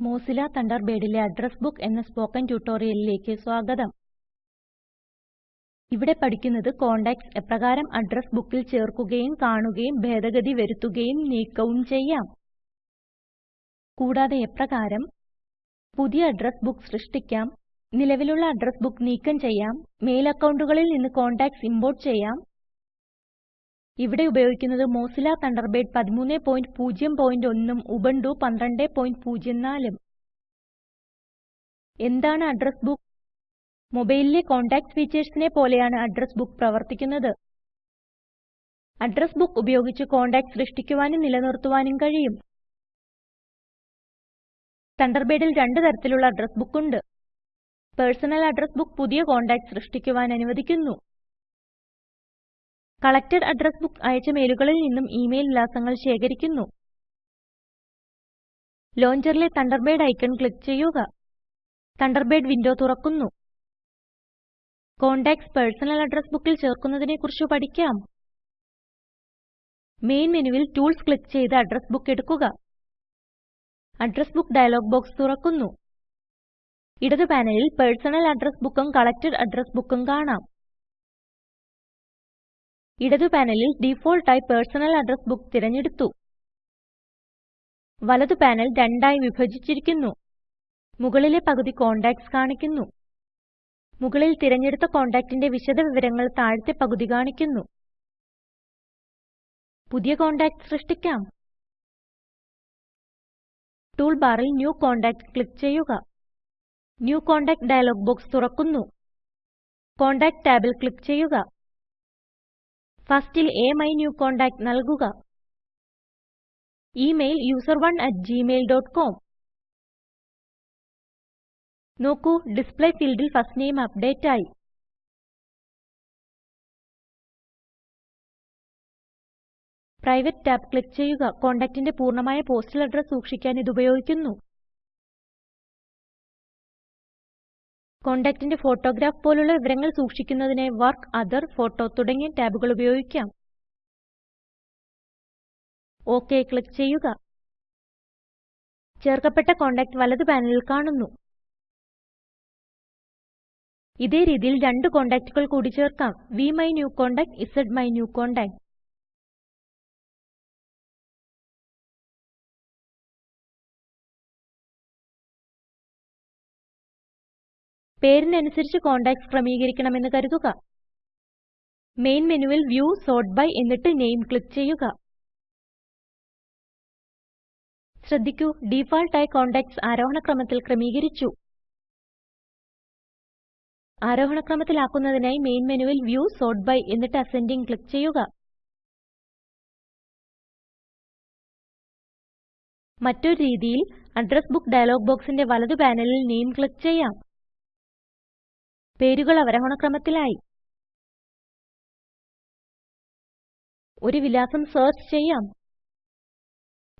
Mozilla തണ്ടർബേഡിലെ address book എന്ന spoken ട്യൂട്ടോറിയലിലേക്ക് സ്വാഗതം. ഇവിടെ പഠിക്കുന്നത് കോണ്ടാക്ട്സ് എപ്രകാരം അഡ്രസ് ബുക്കിൽ ചേർക്കുകയും കാണുകയും ഭേദഗതി വരുത്തുകയും നീക്കവും ചെയ്യാം. കൂടാതെ എപ്രകാരം പുതിയ അഡ്രസ് ബുക്ക് സൃഷ്ടിക്കാം നിലവിലുള്ള അഡ്രസ് ബുക്ക് നീക്കം ചെയ്യാം മെയിൽ അക്കൗണ്ടുകളിൽ നിന്ന് കോണ്ടാക്ട്സ് ഇംപോർട്ട് ചെയ്യാം ഇവിടെ ഉപയോഗിക്കുന്നത് മോസില്ല തണ്ടർബേഡ് 1301 ഉം ഉബുണ്ടു 1204 ഉം എന്താണ് അഡ്രസ് ബുക്ക് മൊബൈലിലെ കോണ്ടാക്ട്സ് ഫീച്ചേഴ്സിനെ പോലെയാണ് അഡ്രസ് ബുക്ക് പ്രവർത്തിക്കുന്നത്. അഡ്രസ് ബുക്ക് ഉപയോഗിച്ച് കോണ്ടാക്ട്സ് സൃഷ്ടിക്കുവാനും നിലനിർത്തുവാനും കഴിയും. തണ്ടർബേഡിൽ രണ്ട് തരത്തിലുള്ള അഡ്രസ് ബുക്ക് ഉണ്ട്. പേഴ്സണൽ അഡ്രസ് ബുക്ക് പുതിയ കോണ്ടാക്ട്സ് സൃഷ്ടിക്കുവാൻ അനുവദിക്കുന്നു. കളക്റ്റഡ് അഡ്രസ് ബുക്ക് അയച്ച മെയിലുകളിൽ നിന്നും ഇമെയിൽ വിലാസങ്ങൾ ശേഖരിക്കുന്നു. ലോഞ്ചറിലെ തണ്ടർബേഡ് ഐക്കൺ ക്ലിക്ക് ചെയ്യുക. തണ്ടർബേഡ് വിൻഡോ തുറക്കുന്നു. കോണ്ടാക്ട്സ് പേഴ്സണൽ അഡ്രസ് ബുക്കിൽ ചേർക്കുന്നതിനെക്കുറിച്ച് പഠിക്കാം. മെയിൻ മെനുവിൽ ടൂൾസ് ക്ലിക്ക് ചെയ്ത് അഡ്രസ് ബുക്ക് എടുക്കുക. അഡ്രസ് ബുക്ക് ഡയലോഗ് ബോക്സ് തുറക്കുന്നു. ഇടത് പാനലിൽ പേഴ്സണൽ അഡ്രസ് ബുക്കും കളക്റ്റഡ് അഡ്രസ് ബുക്കും കാണാം. ഇടതു പാനലിൽ ഡിഫോൾട്ടായി പേഴ്സണൽ അഡ്രസ് ബുക്ക് തിരഞ്ഞെടുത്തു. വലതു പാനൽ രണ്ടായി വിഭജിച്ചിരിക്കുന്നു. മുകളിലെ പകുതി കോണ്ടാക്ട്സ് കാണിക്കുന്നു. മുകളിൽ തിരഞ്ഞെടുത്ത കോണ്ടാക്റ്റിന്റെ വിശദവിവരങ്ങൾ താഴത്തെ പകുതി കാണിക്കുന്നു. പുതിയ കോൺടാക്ട് സൃഷ്ടിക്കാം. ടൂൾ ബാറിൽ ന്യൂ കോണ്ടാക്ട് ക്ലിക്ക് ചെയ്യുക. ന്യൂ കോണ്ടാക്ട് ഡയലോഗ് ബോക്സ് തുറക്കുന്നു. കോണ്ടാക്ട് ടാബിൽ ക്ലിക്ക് ചെയ്യുക. ഫസ്റ്റിൽ അമിന്യൂകോണ്ടാക്ട് നൽകുക. ഇമെയിൽ user1@gmail.com നോക്കൂ ഡിസ്പ്ലേ ഫീൽഡിൽ ഫസ്റ്റ് നെയിം അപ്ഡേറ്റ് ആയി. പ്രൈവറ്റ് ടാബ് ക്ലിക്ക് ചെയ്യുക. കോണ്ടാക്റ്റിന്റെ പൂർണമായ പോസ്റ്റൽ അഡ്രസ് സൂക്ഷിക്കാൻ ഇത് ഉപയോഗിക്കുന്നു. കോണ്ടാക്റ്റിന്റെ ഫോട്ടോഗ്രാഫ് പോലുള്ള വിവരങ്ങൾ സൂക്ഷിക്കുന്നതിന് വർക്ക് അതർ ഫോട്ടോ തുടങ്ങിയ ടാബുകൾ ഉപയോഗിക്കാം. ഒക് ക്ലിക്ക് ചെയ്യുക. ചേർക്കപ്പെട്ട കോണ്ടാക്റ്റ് വലത് പാനലിൽ കാണുന്നു. ഇതേ രീതിയിൽ രണ്ട് കോണ്ടാക്റ്റുകൾ കൂടി ചേർക്കാം. വിമൈന്യൂകോണ്ടാക്ട് സ്മൈന്യൂകോണ്ടാക്ട് പേരിനനുസരിച്ച് കോണ്ടാക്ട്സ് ക്രമീകരിക്കണമെന്ന് കരുതുക. മെയിൻ മെനുവിൽ വ്യൂ സോർട്ട് ബൈ എന്നിട്ട് നെയിം ക്ലിക്ക് ചെയ്യുക. ശ്രദ്ധിക്കൂ ഡീഫാൾട്ടായി കോണ്ടാക്ട്സ് ആരോഹണ ക്രമത്തിൽ ക്രമീകരിച്ചു. ആരോഹണ ക്രമത്തിലാക്കുന്നതിനായി മെയിൻ മെനുവിൽ വ്യൂ സോർട്ട് ബൈ എന്നിട്ട് അസെൻഡിംഗ് ക്ലിക്ക് ചെയ്യുക. മറ്റൊരു രീതിയിൽ അഡ്രസ് ബുക്ക് ഡയലോഗ് ബോക്സിന്റെ വലതു പാനലിൽ നെയിം ക്ലിക്ക് ചെയ്യാം. പേരുകൾ അവരോഹണ ക്രമത്തിലായി ഒരു വിലാസം സെർച്ച് ചെയ്യാം.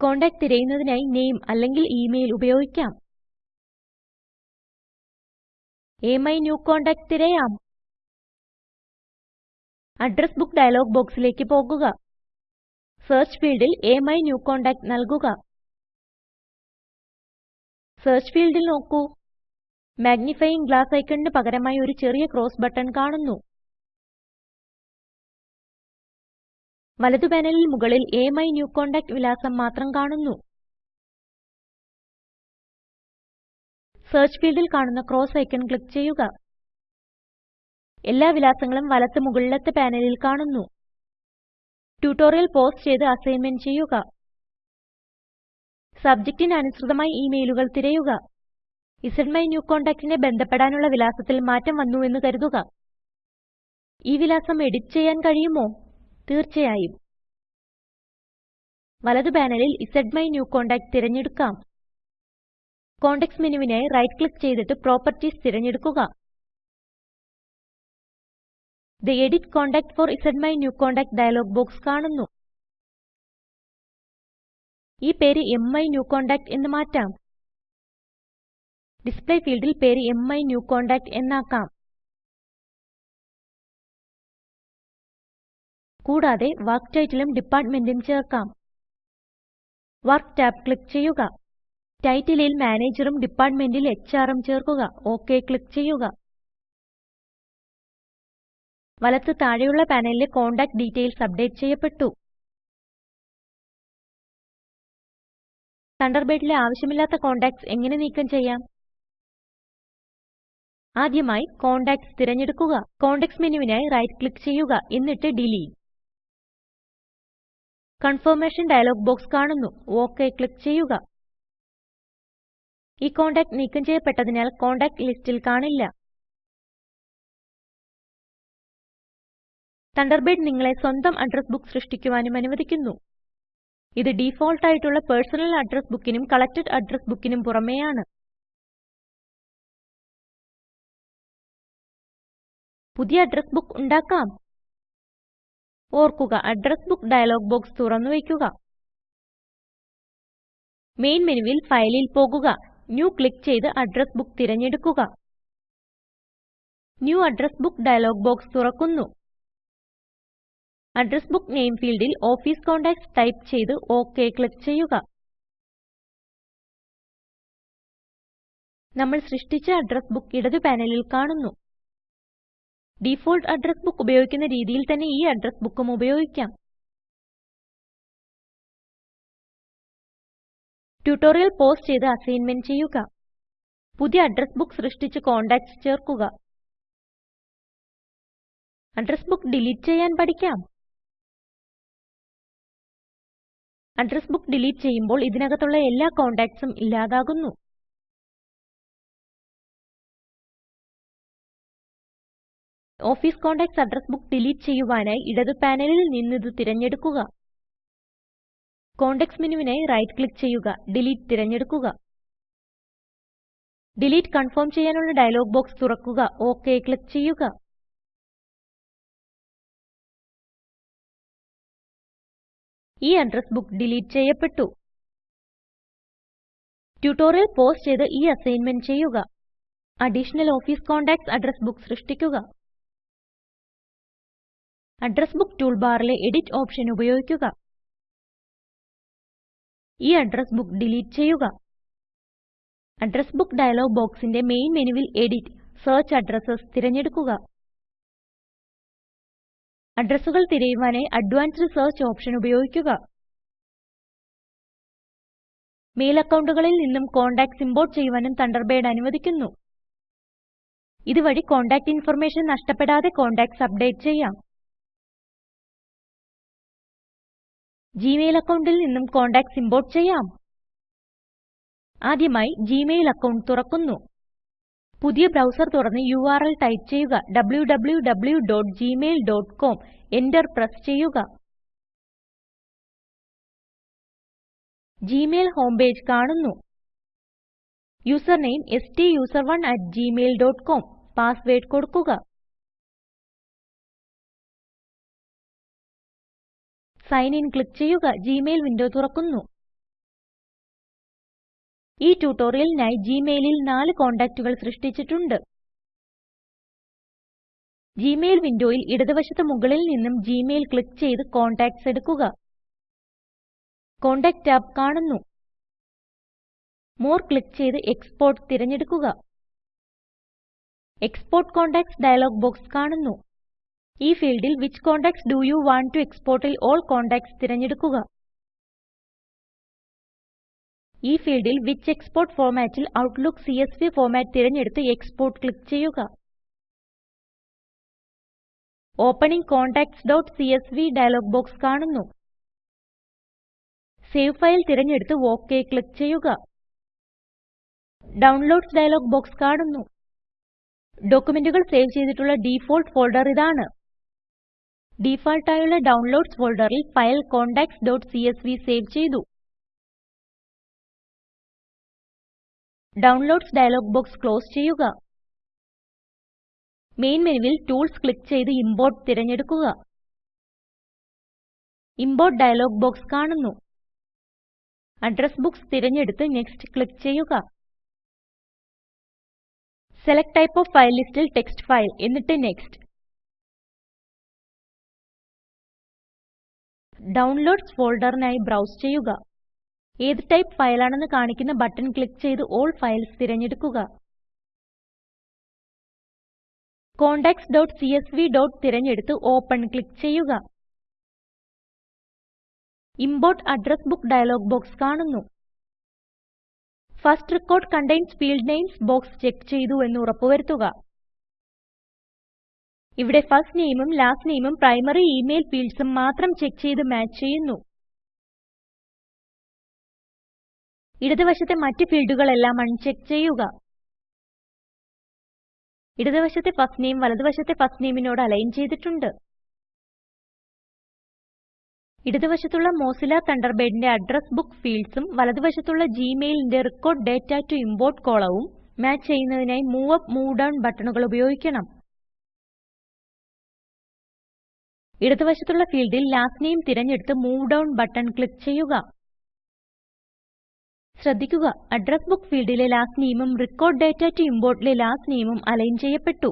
കോണ്ടാക്ട് തിരയുന്നതിനായി നെയിം അല്ലെങ്കിൽ ഇമെയിൽ ഉപയോഗിക്കാം. എമൈ ന്യൂ കോണ്ടാക്ട് തിരയാം. അഡ്രസ് ബുക്ക് ഡയലോഗ് ബോക്സിലേക്ക് പോകുക. സെർച്ച് ഫീൽഡിൽ എമൈ ന്യൂ കോണ്ടാക്ട് നൽകുക. സെർച്ച് ഫീൽഡിൽ നോക്കൂ. മാഗ്നിഫയിംഗ് ഗ്ലാസ് ഐക്കണിന് പകരമായി ഒരു ചെറിയ ക്രോസ് ബട്ടൺ കാണുന്നു. വലതു പാനലിൽ മുകളിൽ AMI ന്യൂ കോണ്ടാക്ട് വിലാസം മാത്രം കാണുന്നു. സെർച്ച് ഫീൽഡിൽ കാണുന്ന ക്രോസ് ഐക്കൺ ക്ലിക്ക് ചെയ്യുക. എല്ലാ വിലാസങ്ങളും വലത്ത് മുകളിലത്തെ പാനലിൽ കാണുന്നു. ട്യൂട്ടോറിയൽ പോസ് ചെയ്ത് അസൈൻമെന്റ് ചെയ്യുക. സബ്ജക്റ്റിന് അനുസൃതമായി ഇമെയിലുകൾ തിരയുക. സ്മൈന്യൂകോണ്ടാക്ട് നെ ബന്ധപ്പെടാനുള്ള വിലാസത്തിൽ മാറ്റം വന്നു എന്ന് കരുതുക. ഈ വിലാസം എഡിറ്റ് ചെയ്യാൻ കഴിയുമോ? തീർച്ചയായും. വലതു പാനലിൽ ZMyNewContact തിരഞ്ഞെടുക്കാം. കോണ്ടെക്സ്റ്റ് മെനുവിനായി റൈറ്റ് ക്ലിക്ക് ചെയ്തിട്ട് പ്രോപ്പർട്ടീസ് തിരഞ്ഞെടുക്കുക. The edit contact for ZMyNewContact dialog box കാണുന്നു. ഈ പേര് MyNewContact എന്ന് മാറ്റാം. ഡിസ്പ്ലേ ഫീൽഡിൽ പേര് മൈന്യൂകോണ്ടാക്ട് എന്നാക്കാം. കൂടാതെ വർക്ക് ടൈറ്റിലും ഡിപ്പാർട്ട്മെന്റും ചേർക്കാം. വർക്ക് ടാബ് ക്ലിക്ക് ചെയ്യുക. ടൈറ്റിലിൽ മാനേജറും ഡിപ്പാർട്ട്മെന്റിൽ HRഉം ചേർക്കുക. ഒക് ക്ലിക്ക് ചെയ്യുക. വലത്ത് താഴെയുള്ള പാനലിലെ കോണ്ടാക്റ്റ് ഡീറ്റെയിൽസ് അപ്ഡേറ്റ് ചെയ്യപ്പെട്ടു. തണ്ടർബേഡിലെ ആവശ്യമില്ലാത്ത കോണ്ടാക്ട്സ് എങ്ങനെ നീക്കം ചെയ്യാം? ആദ്യമായി കോണ്ടാക്ട്സ് തിരഞ്ഞെടുക്കുക. കോണ്ടെക്സ്റ്റ് മെനുവിനായി റൈറ്റ് ക്ലിക്ക് ചെയ്യുക. എന്നിട്ട് ഡിലീറ്റ്. കൺഫർമേഷൻ ഡയലോഗ് ബോക്സ് കാണുന്നു. ഓക്കെ ക്ലിക്ക് ചെയ്യുക. ഈ കോണ്ടാക്ട് നീക്കം ചെയ്യപ്പെട്ടതിനാൽ കോണ്ടാക്ട് ലിസ്റ്റിൽ കാണില്ല. തണ്ടർബേഡ് നിങ്ങളെ സ്വന്തം അഡ്രസ് ബുക്ക് സൃഷ്ടിക്കുവാനും അനുവദിക്കുന്നു. ഇത് ഡിഫോൾട്ട് ആയിട്ടുള്ള പേഴ്സണൽ അഡ്രസ് ബുക്കിനും കളക്റ്റഡ് അഡ്രസ് ബുക്കിനും പുറമേയാണ്. പുതിയ അഡ്രസ് ബുക്ക് ഉണ്ടാക്കാം. ഓർക്കുക അഡ്രസ് ബുക്ക് ഡയലോഗ് ബോക്സ് തുറന്നു വയ്ക്കുക. മെയിൻ മെനുവിൽ ഫയലിൽ പോകുക. ന്യൂ ക്ലിക്ക് ചെയ്ത് അഡ്രസ് ബുക്ക് തിരഞ്ഞെടുക്കുക. New address book dialog box തുറക്കുന്നു. അഡ്രസ് ബുക്ക് നെയിം ഫീൽഡിൽ ഓഫീസ് കോണ്ടാക്ട്സ് ടൈപ്പ് ചെയ്ത് ഓക്കെ ക്ലിക്ക് ചെയ്യുക. നമ്മൾ സൃഷ്ടിച്ച അഡ്രസ് ബുക്ക് ഇടതു പാനലിൽ കാണുന്നു. ഡിഫോൾട്ട് അഡ്രസ് ബുക്ക് ഉപയോഗിക്കുന്ന രീതിയിൽ തന്നെ ഈ അഡ്രസ് ബുക്കും ഉപയോഗിക്കാം. ട്യൂട്ടോറിയൽ പോസ് ചെയ്ത് അസൈൻമെന്റ് ചെയ്യുക. പുതിയ അഡ്രസ് ബുക്ക് സൃഷ്ടിച്ച് കോണ്ടാക്ട്സ് ചേർക്കുക. അഡ്രസ് ബുക്ക് ഡിലീറ്റ് ചെയ്യാൻ പഠിക്കാം. അഡ്രസ് ബുക്ക് ഡിലീറ്റ് ചെയ്യുമ്പോൾ ഇതിനകത്തുള്ള എല്ലാ കോണ്ടാക്ട്സും ഇല്ലാതാകുന്നു. Office contacts address book delete ചെയ്യുവാനായി ഇടത് പാനലിൽ നിന്ന് ഇത് തിരഞ്ഞെടുക്കുക. കോണ്ടെക്സ്റ്റ് മെനുവിനായി റൈറ്റ് ക്ലിക്ക് ചെയ്യുക. ഡിലീറ്റ് തിരഞ്ഞെടുക്കുക. ഡിലീറ്റ് കൺഫേം ചെയ്യാനുള്ള ഡയലോഗ് ബോക്സ് തുറക്കുക. ഓക്കേ ക്ലിക്ക് ചെയ്യുക. ഈ അഡ്രസ് ബുക്ക് ഡിലീറ്റ് ചെയ്യപ്പെട്ടു. ട്യൂട്ടോറിയൽ പോസ് ചെയ്ത് ഈ അസൈൻമെന്റ് ചെയ്യുക. Additional office contacts address book സൃഷ്ടിക്കുക. അഡ്രസ് ബുക്ക് ടൂൾബാറിലെ എഡിറ്റ് ഓപ്ഷൻ ഉപയോഗിക്കുക. ഈ അഡ്രസ് ബുക്ക് ഡിലീറ്റ് ചെയ്യുക. അഡ്രസ് ബുക്ക് ഡയലോഗ് ബോക്സിന്റെ മെയിൻ മെനുവിൽ എഡിറ്റ് സെർച്ച് അഡ്രസ്സസ് തിരഞ്ഞെടുക്കുക. അഡ്രസ്സുകൾ തിരയുവാനായി അഡ്വാൻസ്ഡ് സെർച്ച് ഓപ്ഷൻ ഉപയോഗിക്കുക. മെയിൽ അക്കൗണ്ടുകളിൽ നിന്നും കോണ്ടാക്ട്സ് ഇംപോർട്ട് ചെയ്യുവാനും തണ്ടർബേഡ് അനുവദിക്കുന്നു. ഇതുവഴി കോണ്ടാക്റ്റ് ഇൻഫർമേഷൻ നഷ്ടപ്പെടാതെ കോണ്ടാക്ട്സ് അപ്ഡേറ്റ് ചെയ്യാം. ജിമെയിൽ അക്കൗണ്ടിൽ നിന്നും കോണ്ടാക്ട്സ് ഇംപോർട്ട് ചെയ്യാം. ആദ്യമായി ജിമെയിൽ അക്കൗണ്ട് തുറക്കുന്നു. പുതിയ ബ്രൗസർ തുറന്ന് യുആർഎൽ ടൈപ്പ് ചെയ്യുക. www.gmail.com എന്റർ പ്രസ് ചെയ്യുക. ജിമെയിൽ ഹോം പേജ് കാണുന്നു. യൂസർ നെയിം STUSERONE@gmail.com പാസ്വേർഡ് കൊടുക്കുക. സൈൻ ഇൻ ക്ലിക്ക് ചെയ്യുക ജിമെയിൽ വിൻഡോ തുറക്കുന്നു. ഈ ട്യൂട്ടോറിയലിനായി ജിമെയിലിൽ നാല് കോണ്ടാക്റ്റുകൾ സൃഷ്ടിച്ചിട്ടുണ്ട്. ജിമെയിൽ വിൻഡോയിൽ ഇടതുവശത്ത് മുകളിൽ നിന്നും Gmail ക്ലിക്ക് ചെയ്ത് കോണ്ടാക്ട്സ് എടുക്കുക. കോണ്ടാക്ട് ടാബ് കാണുന്നു. മോർ ക്ലിക്ക് ചെയ്ത് എക്സ്പോർട്ട് തിരഞ്ഞെടുക്കുക. എക്സ്പോർട്ട് കോണ്ടാക്ട്സ് ഡയലോഗ് ബോക്സ് കാണുന്നു. ഈ ഫീൽഡിൽ which contacts do you want to exportൽ all contacts തിരഞ്ഞെടുക്കുക. ഈ ഫീൽഡിൽ വിച്ച് എക്സ്പോർട്ട് formatൽ Outlook CSV ഫോർമാറ്റ് തിരഞ്ഞെടുത്ത് Export ക്ലിക്ക് ചെയ്യുക. ഓപ്പനിംഗ് contactsസിഎസ്വി ഡയലോഗ് ബോക്സ് കാണുന്നു. സേവ് ഫയൽ തിരഞ്ഞെടുത്ത് OK ക്ലിക്ക് ചെയ്യുക. ഡൌൺലോഡ്സ് ഡയലോഗ് ബോക്സ് കാണുന്നു. ഡോക്യുമെന്റുകൾ സേവ് ചെയ്തിട്ടുള്ള ഡിഫോൾട്ട് ഫോൾഡർ ഇതാണ്. ഡിഫാൾട്ട് ആയുള്ള ഡൌൺലോഡ്സ് ഫോൾഡറിൽ ഫയൽ contacts.csv സേവ് ചെയ്തു. ഡൗൺലോഡ്സ് ഡയലോഗ് ബോക്സ് ക്ലോസ് ചെയ്യുക. മെയിൻ മെനുവിൽ ടൂൾസ് ക്ലിക്ക് ചെയ്ത് ഇംപോർട്ട് തിരഞ്ഞെടുക്കുക. ഇംപോർട്ട് ഡയലോഗ് ബോക്സ് കാണുന്നു. അഡ്രസ് ബുക്സ് തിരഞ്ഞെടുത്ത് നെക്സ്റ്റ് ക്ലിക്ക് ചെയ്യുക. സെലക്ട് ടൈപ്പ് ഓഫ് ഫയൽ ലിസ്റ്റിൽ ടെക്സ്റ്റ് ഫയൽ എന്നിട്ട് നെക്സ്റ്റ്. ഡൌൺലോഡ്സ് ഫോൾഡറിനായി ബ്രൗസ് ചെയ്യുക. ഏത് ടൈപ്പ് ഫയലാണെന്ന് കാണിക്കുന്ന ബട്ടൺ ക്ലിക്ക് ചെയ്ത് ഓൾ ഫയൽസ് തിരഞ്ഞെടുക്കുക. contacts.csv. തിരഞ്ഞെടുത്ത് ഓപ്പൺ ക്ലിക്ക് ചെയ്യുക. Import address book dialog box കാണുന്നു. First record contains field names box check ചെയ്തു എന്ന് ഉറപ്പുവരുത്തുക. ഇവിടെ ഫസ്റ്റ് നെയിമും ലാസ്റ്റ് നെയിമും പ്രൈമറി ഇമെയിൽ ഫീൽഡ്സും മാത്രം ചെക്ക് ചെയ്ത് മാച്ച് ചെയ്യുന്നു. ഇടതുവശത്തെ മറ്റ് ഫീൽഡുകളെല്ലാം അൺചെക്ക് ചെയ്യുക. ഇടതുവശത്തെ ഫസ്റ്റ് നെയിം വലതുവശത്തെ ഫസ്റ്റ് നെയിമിനോട് അലൈൻ ചെയ്തിട്ടുണ്ട്. ഇടതുവശത്തുള്ള വശത്തുള്ള മോസില്ല തണ്ടർബേഡിന്റെ അഡ്രസ് ബുക്ക് ഫീൽഡ്സും വലതുവശത്തുള്ള ജിമെയിലിന്റെ റെക്കോർഡ് ഡാറ്റ ടു ഇംപോർട്ട് കോളവും മാച്ച് ചെയ്യുന്നതിനായി മൂവ് അപ്പ് മൂവ് ഡൗൺ ബട്ടണുകൾ ഉപയോഗിക്കണം. ഇടത് വശത്തുള്ള ഫീൽഡിൽ ലാസ്റ്റ് നെയിം തിരഞ്ഞെടുത്ത് മൂവ് ഡൗൺ ബട്ടൺ ക്ലിക്ക് ചെയ്യുക. ശ്രദ്ധിക്കുക അഡ്രസ് ബുക്ക് ഫീൽഡിലെ ലാസ്റ്റ് നെയിമും റെക്കോർഡ് ഡാറ്റ ടു ഇമ്പോർട്ടിലെ ലാസ്റ്റ് നെയിമും അലൈൻ ചെയ്യപ്പെട്ടു.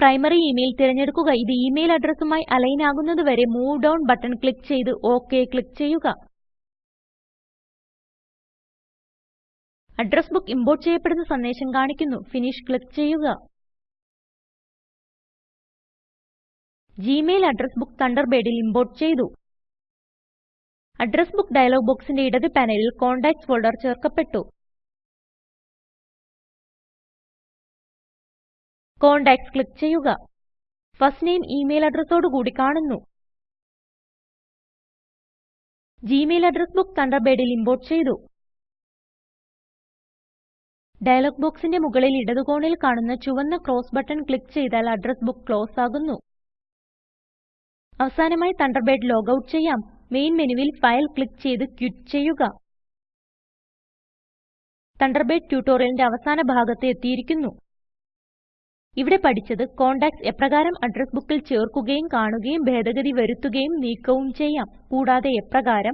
പ്രൈമറി ഇമെയിൽ തിരഞ്ഞെടുക്കുക. ഇത് ഇമെയിൽ അഡ്രസ്സുമായി അലൈൻ ആകുന്നതുവരെ മൂവ് ഡൗൺ ബട്ടൺ ക്ലിക്ക് ചെയ്ത് ഓക്കെ ക്ലിക്ക് ചെയ്യുക. അഡ്രസ് ബുക്ക് ഇമ്പോർട്ട് ചെയ്യപ്പെടുന്ന സന്ദേശം കാണിക്കുന്നു. ഫിനിഷ് ക്ലിക്ക് ചെയ്യുക. ജിമെയിൽ അഡ്രസ് ബുക്ക് തണ്ടർബേഡിൽ ഇംപോർട്ട് ചെയ്തു. അഡ്രസ് ബുക്ക് ഡയലോഗ് ബോക്സിന്റെ ഇടത് പാനലിൽ കോണ്ടാക്ട്സ് ഫോൾഡർ ചേർക്കപ്പെട്ടു. കോണ്ടാക്ട്സ് ക്ലിക്ക് ചെയ്യുക. ഫസ്റ്റ് നെയിം ഇമെയിൽ അഡ്രസ്സോടു കൂടി കാണുന്നു. ജിമെയിൽ അഡ്രസ് ബുക്ക് തണ്ടർബേഡിൽ ഇംപോർട്ട് ചെയ്തു. ഡയലോഗ് ബോക്സിന്റെ മുകളിൽ ഇടതുകോണിൽ കാണുന്ന ചുവന്ന ക്രോസ് ബട്ടൺ ക്ലിക്ക് ചെയ്താൽ അഡ്രസ് ബുക്ക് ക്ലോസ് ആകുന്നു. അവസാനമായി തണ്ടർബേഡ് ലോഗ് ഔട്ട് ചെയ്യാം. മെയിൻ മെനുവിൽ ഫയൽ ക്ലിക്ക് ചെയ്ത് ക്വിറ്റ് ചെയ്യുക. തണ്ടർബേഡ് ട്യൂട്ടോറിയലിന്റെ അവസാന ഭാഗത്ത് എത്തിയിരിക്കുന്നു. ഇവിടെ പഠിച്ചത് കോണ്ടാക്ട്സ് എപ്രകാരം അഡ്രസ് ബുക്കിൽ ചേർക്കുകയും കാണുകയും ഭേദഗതി വരുത്തുകയും നീക്കവും ചെയ്യാം. കൂടാതെ എപ്രകാരം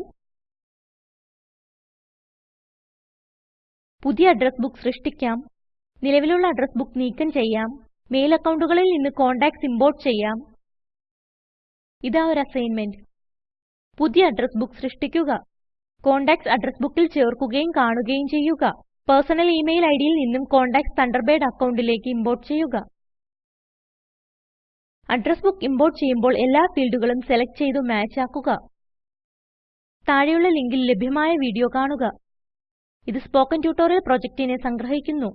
പുതിയ അഡ്രസ് ബുക്ക് സൃഷ്ടിക്കാം. നിലവിലുള്ള അഡ്രസ് ബുക്ക് നീക്കം ചെയ്യാം. മെയിൽ അക്കൗണ്ടുകളിൽ നിന്ന് കോണ്ടാക്ട്സ് ഇംപോർട്ട് ചെയ്യാം. ഇതാ ഒരു അസൈൻമെന്റ് പുതിയ അഡ്രസ് ബുക്ക് സൃഷ്ടിക്കുക. കോണ്ടാക്ട്സ് അഡ്രസ് ബുക്കിൽ ചേർക്കുകയും കാണുകയും ചെയ്യുക. പേഴ്സണൽ ഇമെയിൽ ഐഡിയിൽ നിന്നും കോണ്ടാക്ട്സ് തണ്ടർബേഡ് അക്കൗണ്ടിലേക്ക് ഇമ്പോർട്ട് ചെയ്യുക. അഡ്രസ് ബുക്ക് ഇമ്പോർട്ട് ചെയ്യുമ്പോൾ എല്ലാ ഫീൽഡുകളും സെലക്ട് ചെയ്തു മാച്ച് ആക്കുക. താഴെയുള്ള ലിങ്കിൽ ലഭ്യമായ വീഡിയോ കാണുക. ഇത് സ്പോക്കൻ ട്യൂട്ടോറിയൽ പ്രൊജക്റ്റിനെ സംഗ്രഹിക്കുന്നു.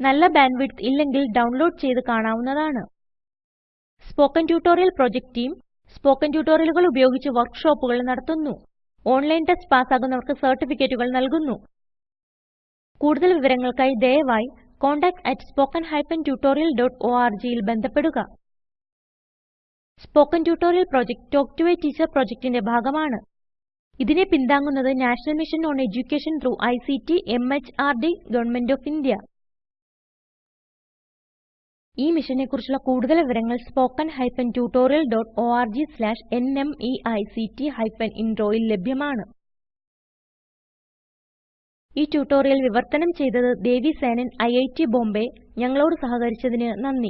നല്ല ബാൻഡ്വിഡ്ത്ത് ഇല്ലെങ്കിൽ ഡൗൺലോഡ് ചെയ്ത് കാണാവുന്നതാണ്. Spoken tutorial project team spoken ട്യൂട്ടോറിയലുകൾ ഉപയോഗിച്ച് വർക്ക്ഷോപ്പുകൾ നടത്തുന്നു. ഓൺലൈൻ ടെസ്റ്റ് പാസ്സാകുന്നവർക്ക് സർട്ടിഫിക്കറ്റുകൾ നൽകുന്നു. കൂടുതൽ വിവരങ്ങൾക്കായി ദയവായി contactspoken tutorialorg ൽ ബന്ധപ്പെടുക. Spoken tutorial project talk to a teacher പ്രൊജക്റ്റിന്റെ ഭാഗമാണ്. ഇതിനെ പിന്താങ്ങുന്നത് national mission on education through ICT MHRD government of India. ഈ മിഷനെ കുറിച്ചുള്ള കൂടുതൽ വിവരങ്ങൾ spoken hyphen tutorial dot O R G slash N M E I C T hyphen ഇൻട്രോയിൽ ലഭ്യമാണ്. ഈ ട്യൂട്ടോറിയൽ വിവർത്തനം ചെയ്തത് Devi Senan I I T Bombay. ഞങ്ങളോട് സഹകരിച്ചതിന് നന്ദി.